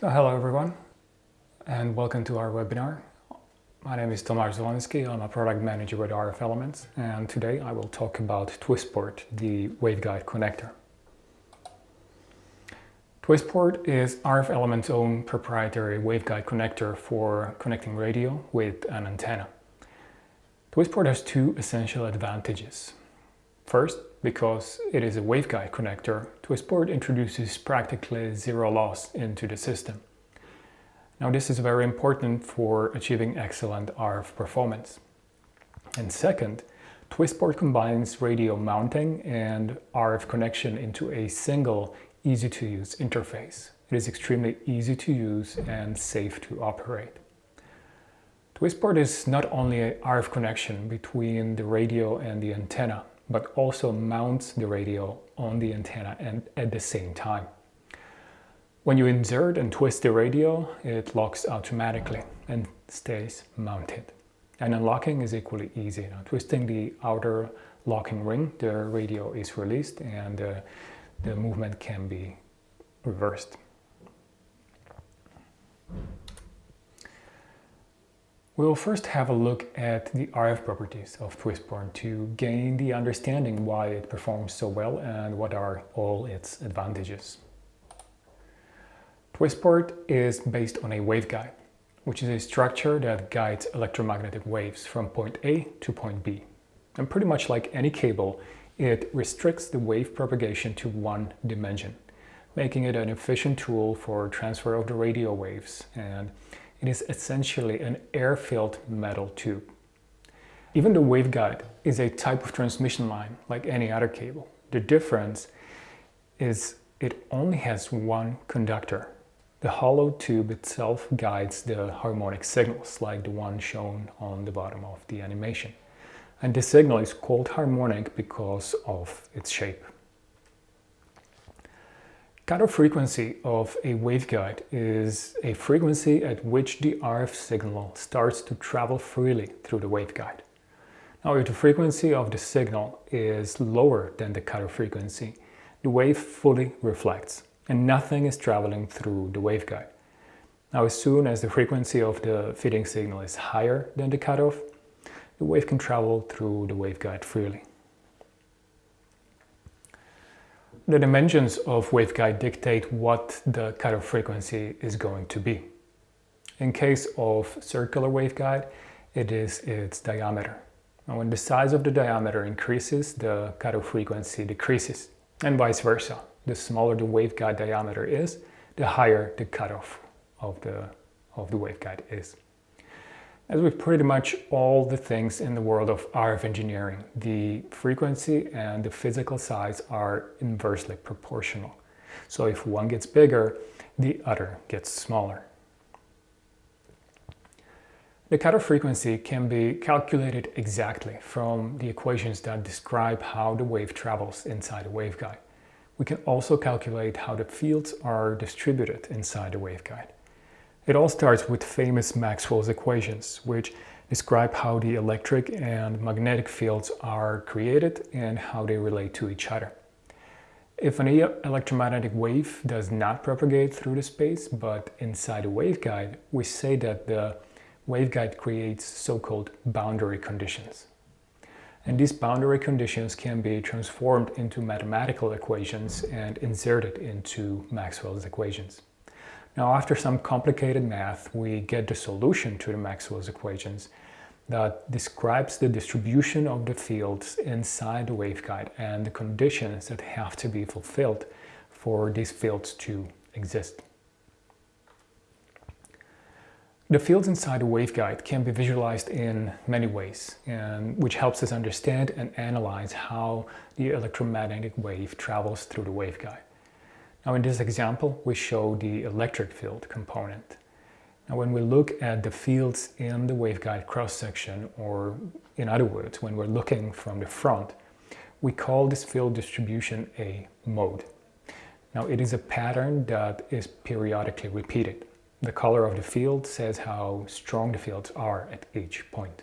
So hello everyone and welcome to our webinar. My name is Tomasz Zwolenski, I'm a product manager with RF Elements and today I will talk about Twistport, the waveguide connector. Twistport is RF Elements' own proprietary waveguide connector for connecting radio with an antenna. Twistport has two essential advantages. First, because it is a waveguide connector, Twistport introduces practically zero loss into the system. Now this is very important for achieving excellent RF performance. And second, Twistport combines radio mounting and RF connection into a single easy-to-use interface. It is extremely easy to use and safe to operate. Twistport is not only a RF connection between the radio and the antenna, but also mounts the radio on the antenna and at the same time. When you insert and twist the radio, it locks automatically and stays mounted. And unlocking is equally easy. Now, twisting the outer locking ring, the radio is released and uh, the movement can be reversed. We will first have a look at the RF properties of Twistport to gain the understanding why it performs so well and what are all its advantages. Twistport is based on a waveguide, which is a structure that guides electromagnetic waves from point A to point B. And pretty much like any cable, it restricts the wave propagation to one dimension, making it an efficient tool for transfer of the radio waves and it is essentially an air-filled metal tube. Even the waveguide is a type of transmission line like any other cable. The difference is it only has one conductor. The hollow tube itself guides the harmonic signals like the one shown on the bottom of the animation. And the signal is called harmonic because of its shape. Cutoff frequency of a waveguide is a frequency at which the RF signal starts to travel freely through the waveguide. Now if the frequency of the signal is lower than the cutoff frequency, the wave fully reflects and nothing is traveling through the waveguide. Now as soon as the frequency of the feeding signal is higher than the cutoff, the wave can travel through the waveguide freely. The dimensions of waveguide dictate what the cutoff frequency is going to be. In case of circular waveguide, it is its diameter. Now, when the size of the diameter increases, the cutoff frequency decreases, and vice versa. The smaller the waveguide diameter is, the higher the cutoff of the, of the waveguide is. As with pretty much all the things in the world of RF engineering, the frequency and the physical size are inversely proportional. So if one gets bigger, the other gets smaller. The cutoff frequency can be calculated exactly from the equations that describe how the wave travels inside a waveguide. We can also calculate how the fields are distributed inside the waveguide. It all starts with famous Maxwell's equations, which describe how the electric and magnetic fields are created and how they relate to each other. If an electromagnetic wave does not propagate through the space, but inside a waveguide, we say that the waveguide creates so-called boundary conditions. And these boundary conditions can be transformed into mathematical equations and inserted into Maxwell's equations. Now, after some complicated math, we get the solution to the Maxwell's equations that describes the distribution of the fields inside the waveguide and the conditions that have to be fulfilled for these fields to exist. The fields inside the waveguide can be visualized in many ways, and which helps us understand and analyze how the electromagnetic wave travels through the waveguide. Now in this example, we show the electric field component. Now when we look at the fields in the waveguide cross-section, or in other words, when we're looking from the front, we call this field distribution a mode. Now it is a pattern that is periodically repeated. The color of the field says how strong the fields are at each point.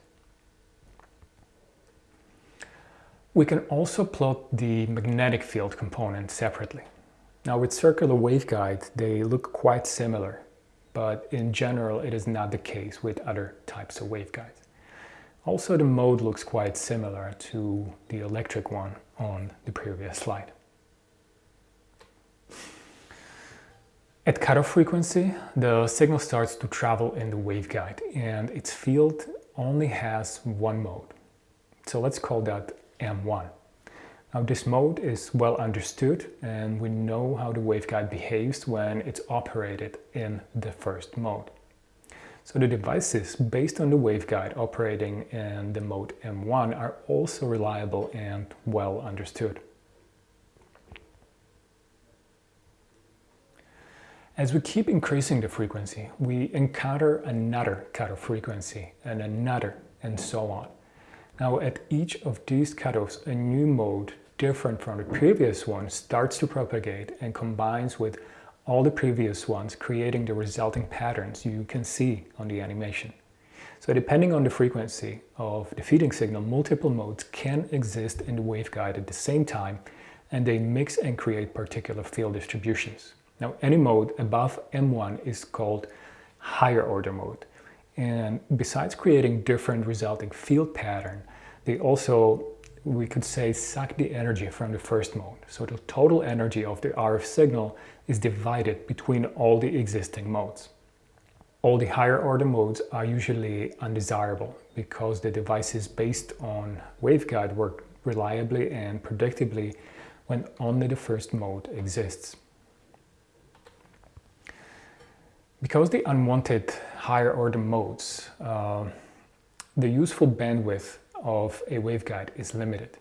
We can also plot the magnetic field component separately. Now with circular waveguides, they look quite similar but in general it is not the case with other types of waveguides. Also the mode looks quite similar to the electric one on the previous slide. At cutoff frequency, the signal starts to travel in the waveguide and its field only has one mode. So let's call that M1. Now this mode is well understood and we know how the waveguide behaves when it's operated in the first mode. So the devices based on the waveguide operating in the mode M1 are also reliable and well understood. As we keep increasing the frequency, we encounter another cutoff frequency and another and so on. Now at each of these cutoffs, a new mode different from the previous one starts to propagate and combines with all the previous ones, creating the resulting patterns you can see on the animation. So depending on the frequency of the feeding signal, multiple modes can exist in the waveguide at the same time and they mix and create particular field distributions. Now any mode above M1 is called higher order mode. And besides creating different resulting field pattern, they also we could say suck the energy from the first mode. So the total energy of the RF signal is divided between all the existing modes. All the higher order modes are usually undesirable because the devices based on waveguide work reliably and predictably when only the first mode exists. Because the unwanted higher order modes, uh, the useful bandwidth of a waveguide is limited.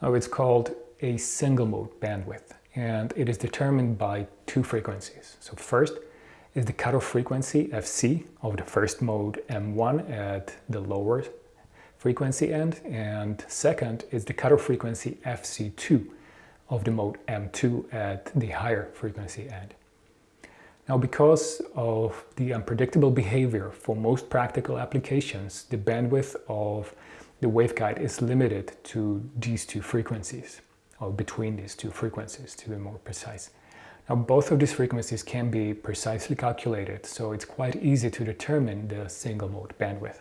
Now it's called a single mode bandwidth and it is determined by two frequencies. So first is the cutoff frequency FC of the first mode M1 at the lower frequency end and second is the cutoff frequency FC2 of the mode M2 at the higher frequency end. Now because of the unpredictable behavior for most practical applications, the bandwidth of the waveguide is limited to these two frequencies, or between these two frequencies to be more precise. Now both of these frequencies can be precisely calculated, so it's quite easy to determine the single mode bandwidth.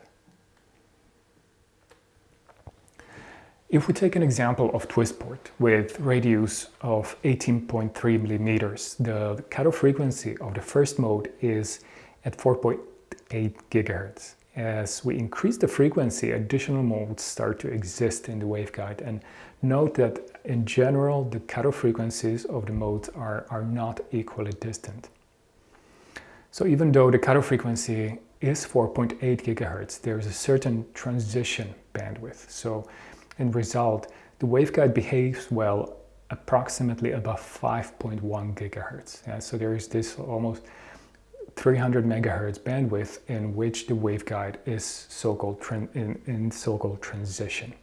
If we take an example of twist port with radius of 18.3 millimeters, the cutoff frequency of the first mode is at 4.8 gigahertz. As we increase the frequency, additional modes start to exist in the waveguide. And note that in general, the cutoff frequencies of the modes are, are not equally distant. So even though the cutoff frequency is 4.8 gigahertz, there is a certain transition bandwidth. So in result, the waveguide behaves well approximately above 5.1 gigahertz. Yeah, so there is this almost 300 megahertz bandwidth in which the waveguide is so-called in, in so-called transition.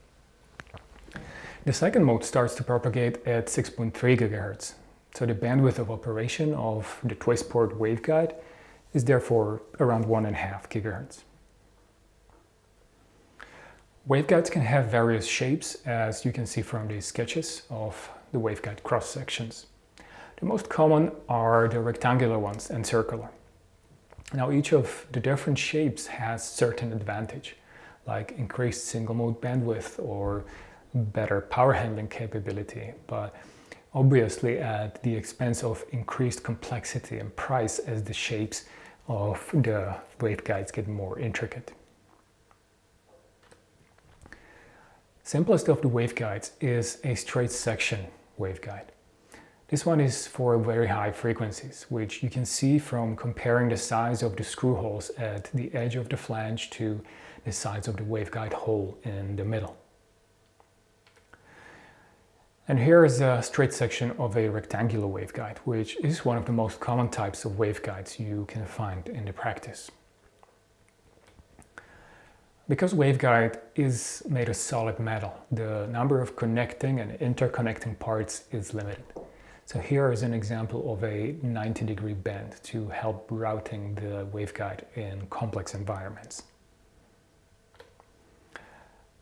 The second mode starts to propagate at 6.3 gigahertz. So the bandwidth of operation of the twistport waveguide is therefore around 1.5 gigahertz. Waveguides can have various shapes as you can see from these sketches of the waveguide cross sections. The most common are the rectangular ones and circular. Now each of the different shapes has certain advantage, like increased single mode bandwidth or better power handling capability, but obviously at the expense of increased complexity and price as the shapes of the waveguides get more intricate. Simplest of the waveguides is a straight section waveguide. This one is for very high frequencies, which you can see from comparing the size of the screw holes at the edge of the flange to the size of the waveguide hole in the middle. And here is a straight section of a rectangular waveguide, which is one of the most common types of waveguides you can find in the practice. Because waveguide is made of solid metal, the number of connecting and interconnecting parts is limited. So here is an example of a 90 degree bend to help routing the waveguide in complex environments.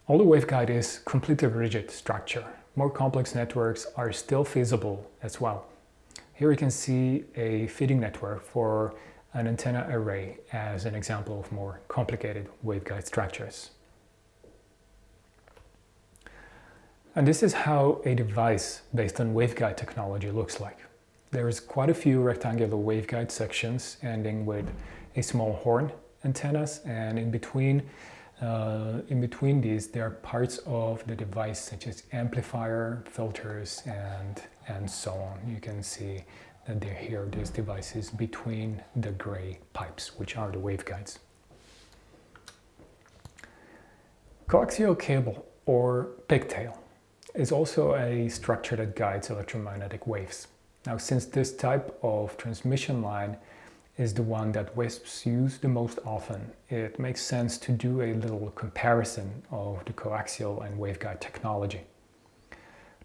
Although waveguide is completely rigid structure, more complex networks are still feasible as well. Here you can see a feeding network for an antenna array as an example of more complicated waveguide structures. And this is how a device based on waveguide technology looks like. There's quite a few rectangular waveguide sections ending with a small horn antennas and in between uh, in between these there are parts of the device such as amplifier, filters and and so on. You can see that they're here, these devices between the gray pipes which are the waveguides. Coaxial cable or pigtail is also a structure that guides electromagnetic waves. Now, since this type of transmission line is the one that WISPs use the most often, it makes sense to do a little comparison of the coaxial and waveguide technology.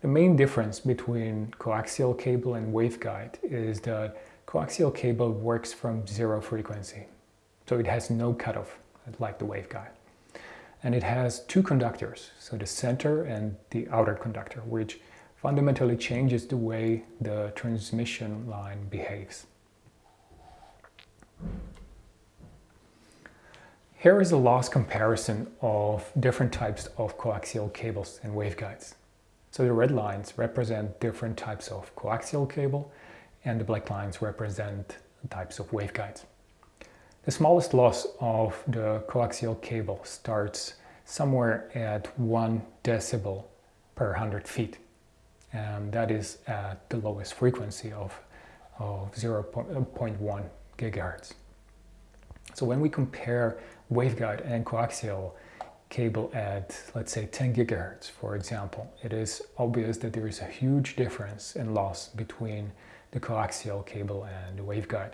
The main difference between coaxial cable and waveguide is that coaxial cable works from zero frequency, so it has no cutoff like the waveguide and it has two conductors, so the center and the outer conductor, which fundamentally changes the way the transmission line behaves. Here is a loss comparison of different types of coaxial cables and waveguides. So the red lines represent different types of coaxial cable and the black lines represent types of waveguides. The smallest loss of the coaxial cable starts somewhere at 1 decibel per 100 feet. And that is at the lowest frequency of, of 0.1 gigahertz. So when we compare waveguide and coaxial cable at, let's say, 10 gigahertz, for example, it is obvious that there is a huge difference in loss between the coaxial cable and the waveguide.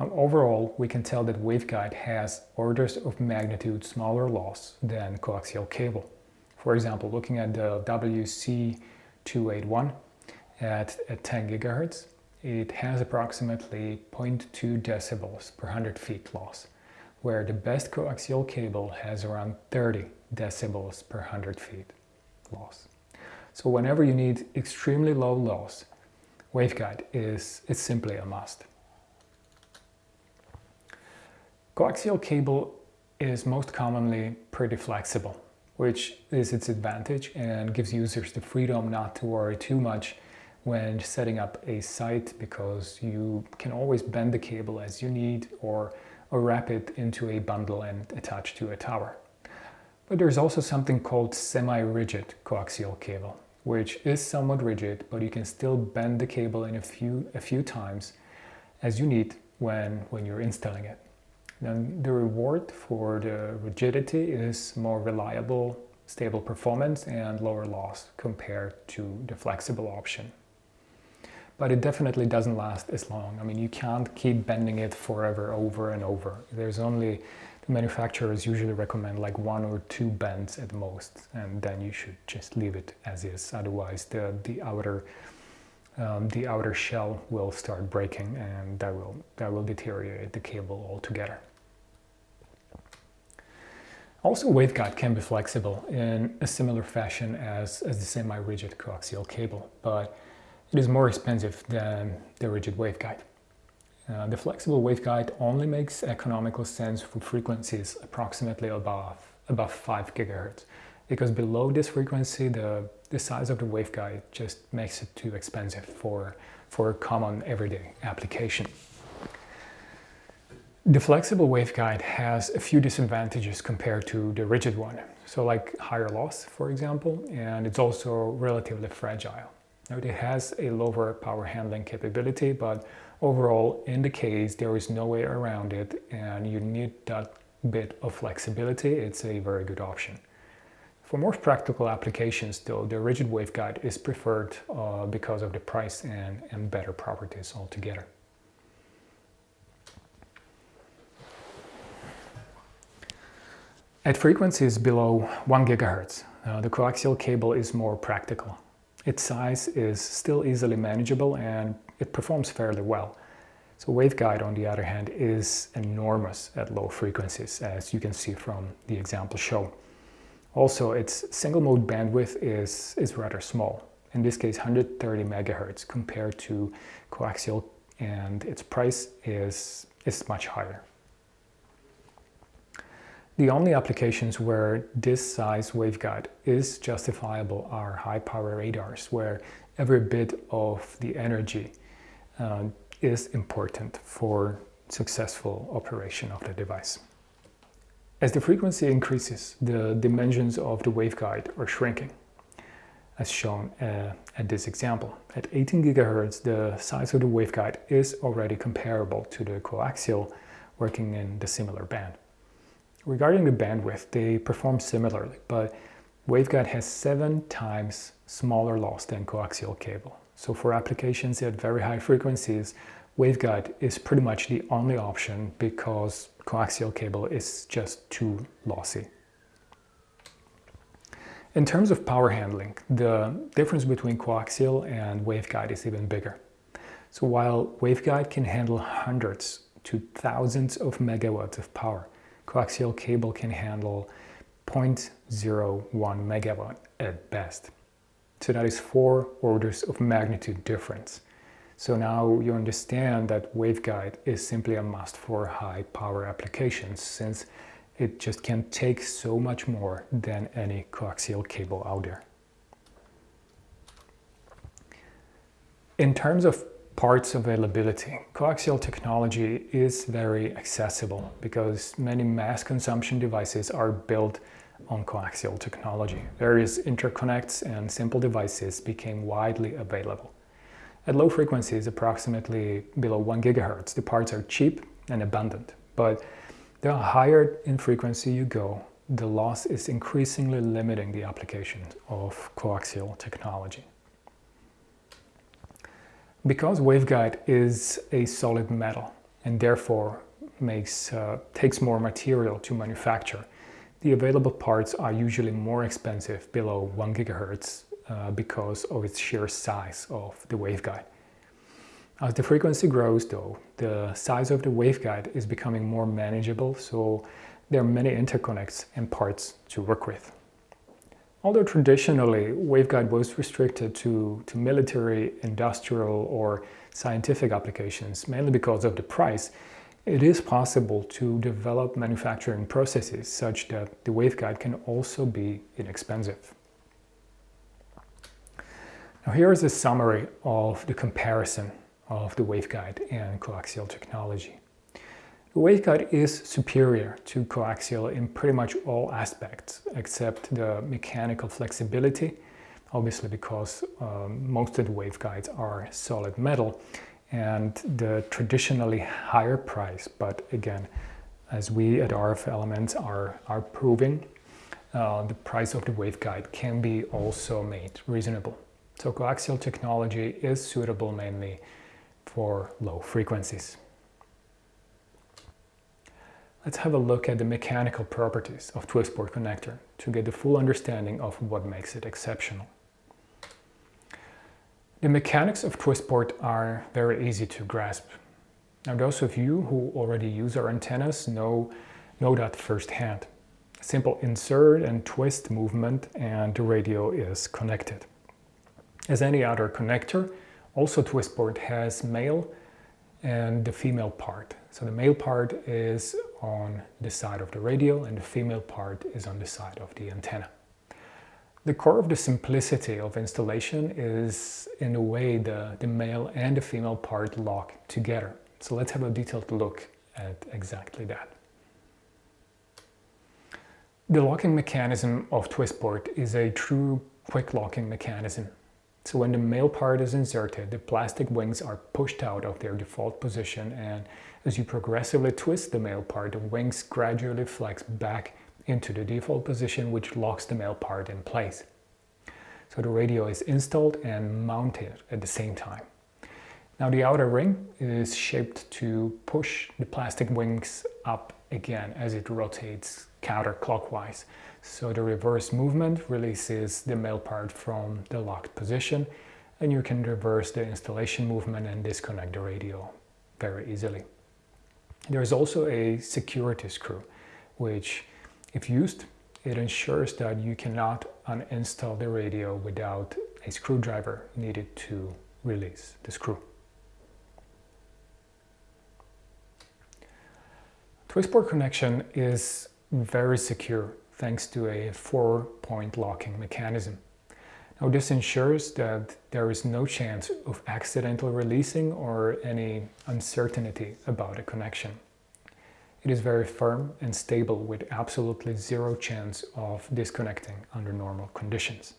Now, overall, we can tell that waveguide has orders of magnitude smaller loss than coaxial cable. For example, looking at the WC281 at, at 10 gigahertz, it has approximately 0.2 decibels per 100 feet loss, where the best coaxial cable has around 30 decibels per 100 feet loss. So whenever you need extremely low loss, waveguide is, is simply a must. Coaxial cable is most commonly pretty flexible, which is its advantage and gives users the freedom not to worry too much when setting up a site because you can always bend the cable as you need or, wrap it into a bundle and attach to a tower. But there's also something called semi-rigid coaxial cable, which is somewhat rigid, but you can still bend the cable in a few, a few times as you need when, when you're installing it. Then the reward for the rigidity is more reliable, stable performance and lower loss compared to the flexible option. But it definitely doesn't last as long. I mean, you can't keep bending it forever over and over. There's only, the manufacturers usually recommend like one or two bends at most, and then you should just leave it as is. Otherwise, the, the outer um, the outer shell will start breaking and that will, that will deteriorate the cable altogether. Also, waveguide can be flexible in a similar fashion as, as the semi-rigid coaxial cable, but it is more expensive than the rigid waveguide. Uh, the flexible waveguide only makes economical sense for frequencies approximately above, above 5 gigahertz, because below this frequency, the, the size of the waveguide just makes it too expensive for, for a common everyday application. The flexible waveguide has a few disadvantages compared to the rigid one. So like higher loss, for example, and it's also relatively fragile. Now it has a lower power handling capability, but overall in the case there is no way around it and you need that bit of flexibility, it's a very good option. For more practical applications though, the rigid waveguide is preferred uh, because of the price and, and better properties altogether. At frequencies below 1 GHz, uh, the coaxial cable is more practical. Its size is still easily manageable and it performs fairly well. So waveguide, on the other hand, is enormous at low frequencies, as you can see from the example shown. Also, its single mode bandwidth is, is rather small, in this case 130 megahertz compared to coaxial and its price is is much higher. The only applications where this size waveguide is justifiable are high power radars, where every bit of the energy uh, is important for successful operation of the device. As the frequency increases, the dimensions of the waveguide are shrinking, as shown uh, at this example. At 18 GHz, the size of the waveguide is already comparable to the coaxial working in the similar band. Regarding the bandwidth, they perform similarly, but waveguide has seven times smaller loss than coaxial cable. So for applications at very high frequencies, waveguide is pretty much the only option because coaxial cable is just too lossy. In terms of power handling, the difference between coaxial and waveguide is even bigger. So while waveguide can handle hundreds to thousands of megawatts of power, coaxial cable can handle 0.01 megawatt at best. So that is four orders of magnitude difference. So now you understand that waveguide is simply a must for high power applications since it just can take so much more than any coaxial cable out there. In terms of parts availability. Coaxial technology is very accessible because many mass consumption devices are built on coaxial technology. Various interconnects and simple devices became widely available. At low frequencies, approximately below 1 GHz, the parts are cheap and abundant. But the higher in frequency you go, the loss is increasingly limiting the application of coaxial technology. Because waveguide is a solid metal and therefore makes, uh, takes more material to manufacture, the available parts are usually more expensive below 1 gigahertz uh, because of its sheer size of the waveguide. As the frequency grows though, the size of the waveguide is becoming more manageable so there are many interconnects and parts to work with. Although traditionally waveguide was restricted to, to military, industrial or scientific applications, mainly because of the price, it is possible to develop manufacturing processes such that the waveguide can also be inexpensive. Now here is a summary of the comparison of the waveguide and coaxial technology. The waveguide is superior to coaxial in pretty much all aspects except the mechanical flexibility, obviously because um, most of the waveguides are solid metal and the traditionally higher price, but again, as we at RF Elements are, are proving, uh, the price of the waveguide can be also made reasonable. So coaxial technology is suitable mainly for low frequencies. Let's have a look at the mechanical properties of twist-port connector to get the full understanding of what makes it exceptional. The mechanics of twist-port are very easy to grasp. Now those of you who already use our antennas know, know that firsthand. Simple insert and twist movement and the radio is connected. As any other connector, also twist-port has male and the female part. So the male part is on the side of the radial and the female part is on the side of the antenna. The core of the simplicity of installation is in the way the, the male and the female part lock together. So let's have a detailed look at exactly that. The locking mechanism of twist-port is a true quick locking mechanism so when the male part is inserted, the plastic wings are pushed out of their default position and as you progressively twist the male part, the wings gradually flex back into the default position which locks the male part in place. So the radio is installed and mounted at the same time. Now the outer ring is shaped to push the plastic wings up again as it rotates counterclockwise. So the reverse movement releases the male part from the locked position and you can reverse the installation movement and disconnect the radio very easily. There is also a security screw, which if used, it ensures that you cannot uninstall the radio without a screwdriver needed to release the screw. Twistport connection is very secure thanks to a four-point locking mechanism. Now this ensures that there is no chance of accidental releasing or any uncertainty about a connection. It is very firm and stable with absolutely zero chance of disconnecting under normal conditions.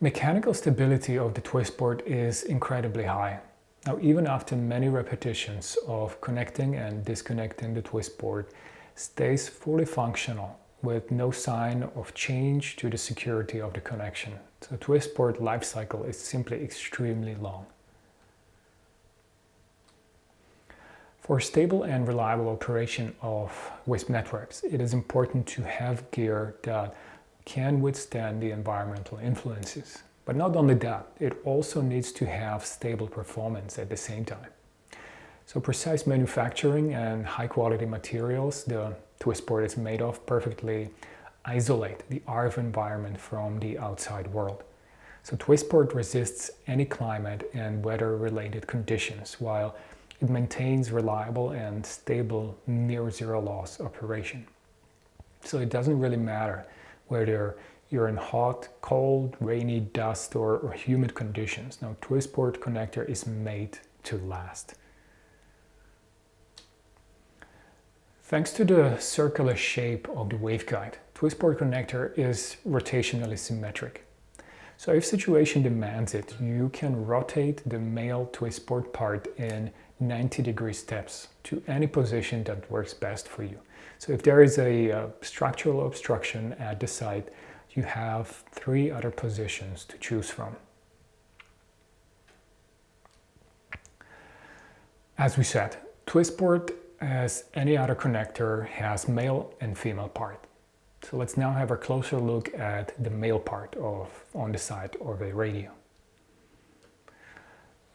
Mechanical stability of the twist port is incredibly high. Now even after many repetitions of connecting and disconnecting the twist port stays fully functional with no sign of change to the security of the connection. So Twistport lifecycle is simply extremely long. For stable and reliable operation of WISP networks, it is important to have gear that can withstand the environmental influences. But not only that, it also needs to have stable performance at the same time. So precise manufacturing and high quality materials the Twistport is made of perfectly isolate the RF environment from the outside world. So Twistport resists any climate and weather related conditions while it maintains reliable and stable near zero loss operation. So it doesn't really matter whether you're in hot, cold, rainy, dust or, or humid conditions. Now Twistport connector is made to last. Thanks to the circular shape of the waveguide, Twistport connector is rotationally symmetric. So if situation demands it, you can rotate the male Twistport part in 90 degree steps to any position that works best for you. So if there is a uh, structural obstruction at the site, you have three other positions to choose from. As we said, Twistport, as any other connector, has male and female part. So let's now have a closer look at the male part of on the side of a radio.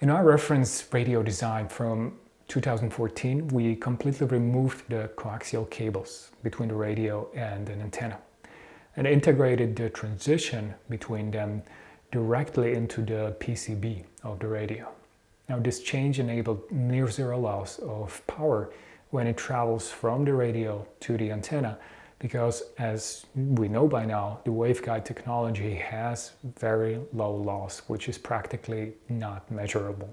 In our reference radio design from 2014, we completely removed the coaxial cables between the radio and an antenna and integrated the transition between them directly into the PCB of the radio. Now this change enabled near zero loss of power when it travels from the radio to the antenna because as we know by now, the waveguide technology has very low loss, which is practically not measurable.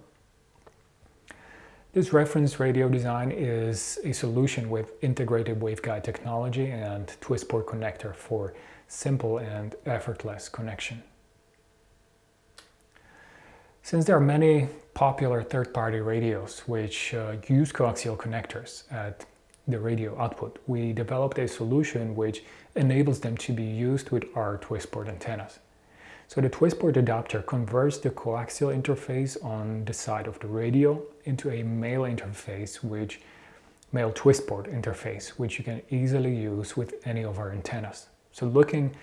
This reference radio design is a solution with integrated waveguide technology and twist port connector for simple and effortless connection. Since there are many popular third-party radios which uh, use coaxial connectors at the radio output, we developed a solution which enables them to be used with our Twistport antennas. So the Twistport adapter converts the coaxial interface on the side of the radio into a male interface which male Twistport interface which you can easily use with any of our antennas. So looking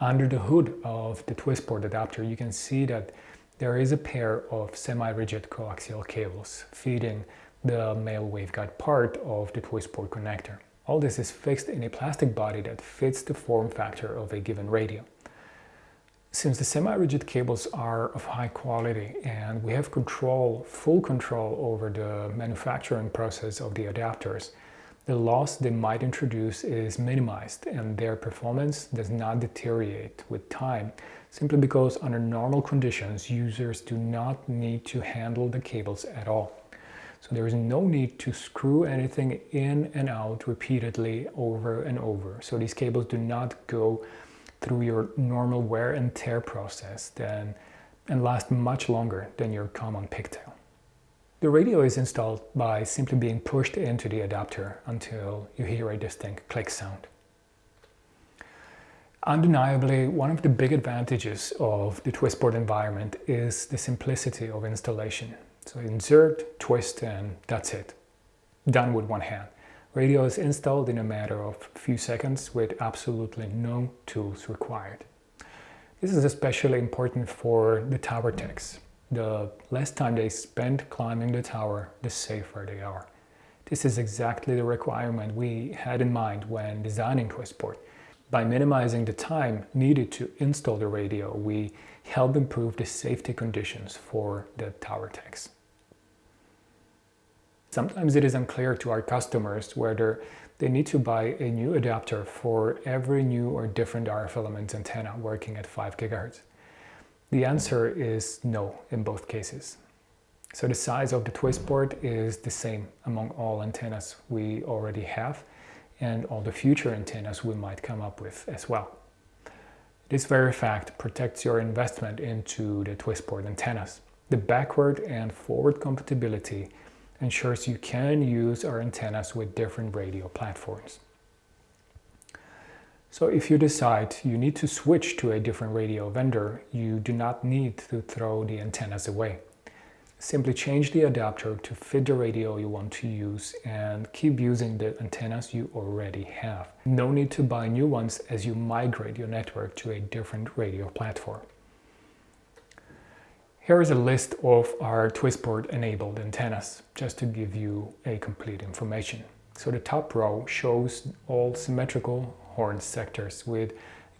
under the hood of the Twistport adapter you can see that there is a pair of semi-rigid coaxial cables feeding the male waveguide part of the Twistport connector. All this is fixed in a plastic body that fits the form factor of a given radio. Since the semi-rigid cables are of high quality and we have control, full control over the manufacturing process of the adapters, the loss they might introduce is minimized and their performance does not deteriorate with time simply because under normal conditions users do not need to handle the cables at all. So there is no need to screw anything in and out repeatedly over and over. So these cables do not go through your normal wear and tear process then, and last much longer than your common pigtail. The radio is installed by simply being pushed into the adapter until you hear a distinct click sound. Undeniably, one of the big advantages of the Twistport environment is the simplicity of installation. So insert, twist, and that's it. Done with one hand. Radio is installed in a matter of a few seconds with absolutely no tools required. This is especially important for the tower techs. The less time they spend climbing the tower, the safer they are. This is exactly the requirement we had in mind when designing Twistport. By minimizing the time needed to install the radio, we help improve the safety conditions for the tower techs. Sometimes it is unclear to our customers whether they need to buy a new adapter for every new or different RF element antenna working at 5 GHz. The answer is no in both cases. So the size of the twist port is the same among all antennas we already have and all the future antennas we might come up with as well. This very fact protects your investment into the twist port antennas. The backward and forward compatibility ensures you can use our antennas with different radio platforms. So if you decide you need to switch to a different radio vendor, you do not need to throw the antennas away. Simply change the adapter to fit the radio you want to use and keep using the antennas you already have. No need to buy new ones as you migrate your network to a different radio platform. Here is a list of our twistport enabled antennas, just to give you a complete information. So the top row shows all symmetrical horn sectors with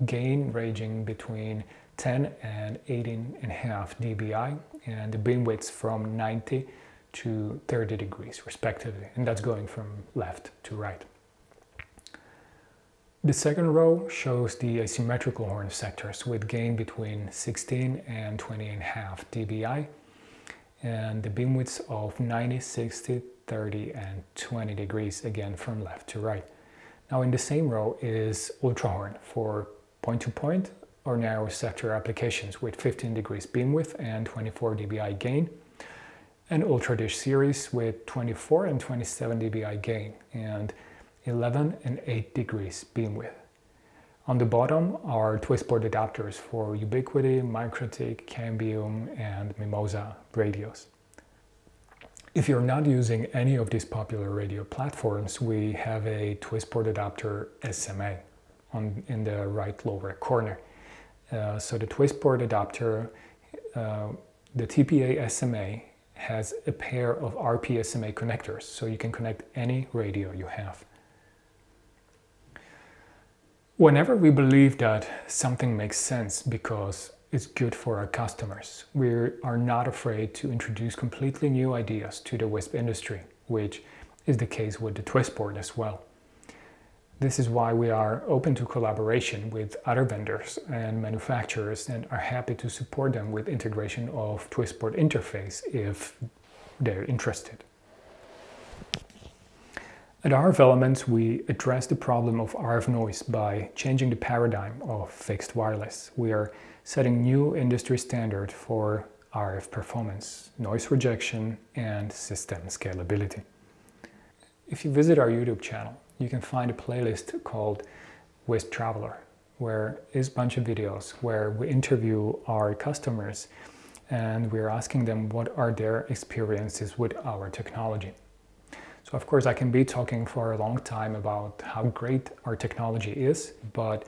gain ranging between 10 and 18.5 dBi and the beam widths from 90 to 30 degrees respectively and that's going from left to right. The second row shows the asymmetrical horn sectors with gain between 16 and 20.5 dBi and the beam widths of 90, 60, 30 and 20 degrees again from left to right. Now in the same row is Ultrahorn for point-to-point -point or narrow sector applications with 15 degrees beam width and 24 dBi gain and ultra dish series with 24 and 27 dBi gain and 11 and 8 degrees beam width. On the bottom are twistport adapters for Ubiquiti, MikroTik, Cambium and Mimosa radios. If you're not using any of these popular radio platforms, we have a twistport adapter SMA on, in the right lower corner. Uh, so the twistport adapter, uh, the TPA SMA has a pair of RP SMA connectors, so you can connect any radio you have. Whenever we believe that something makes sense because it's good for our customers, we are not afraid to introduce completely new ideas to the WISP industry, which is the case with the Twistport as well. This is why we are open to collaboration with other vendors and manufacturers and are happy to support them with integration of Twistport interface if they're interested. At RF Elements, we address the problem of RF noise by changing the paradigm of fixed wireless. We are setting new industry standard for RF performance, noise rejection, and system scalability. If you visit our YouTube channel, you can find a playlist called WISP Traveler, where is a bunch of videos where we interview our customers and we're asking them what are their experiences with our technology. So of course I can be talking for a long time about how great our technology is, but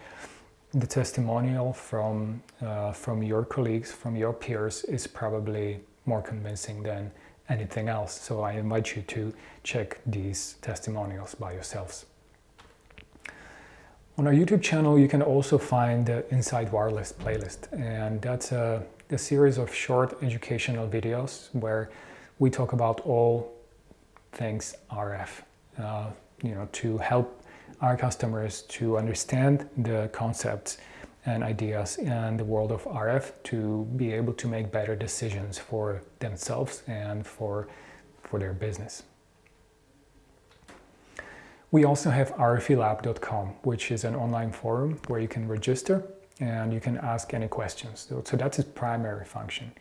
the testimonial from, uh, from your colleagues, from your peers is probably more convincing than anything else. So I invite you to check these testimonials by yourselves. On our YouTube channel, you can also find the Inside Wireless playlist. And that's a, a series of short educational videos where we talk about all things RF, uh, you know, to help our customers to understand the concepts and ideas in the world of RF to be able to make better decisions for themselves and for, for their business. We also have rfelab.com, which is an online forum where you can register and you can ask any questions. So, so that's its primary function.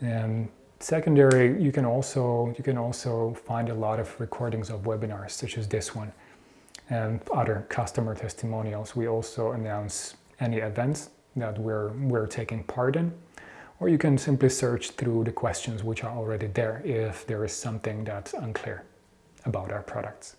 And Secondary, you can also you can also find a lot of recordings of webinars such as this one and other customer testimonials. We also announce any events that we're we're taking part in, or you can simply search through the questions which are already there if there is something that's unclear about our products.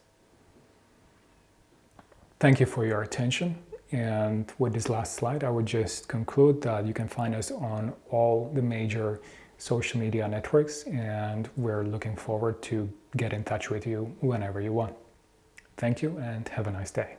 Thank you for your attention. And with this last slide, I would just conclude that you can find us on all the major social media networks and we're looking forward to get in touch with you whenever you want. Thank you and have a nice day.